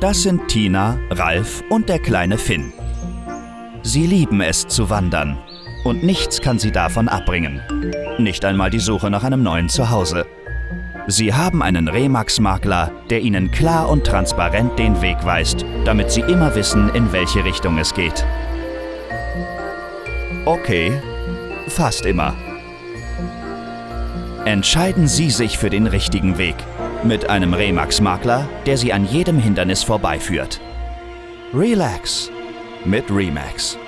Das sind Tina, Ralf und der kleine Finn. Sie lieben es zu wandern und nichts kann sie davon abbringen. Nicht einmal die Suche nach einem neuen Zuhause. Sie haben einen Remax-Makler, der ihnen klar und transparent den Weg weist, damit sie immer wissen, in welche Richtung es geht. Okay, fast immer. Entscheiden Sie sich für den richtigen Weg. Mit einem Remax-Makler, der Sie an jedem Hindernis vorbeiführt. Relax mit Remax.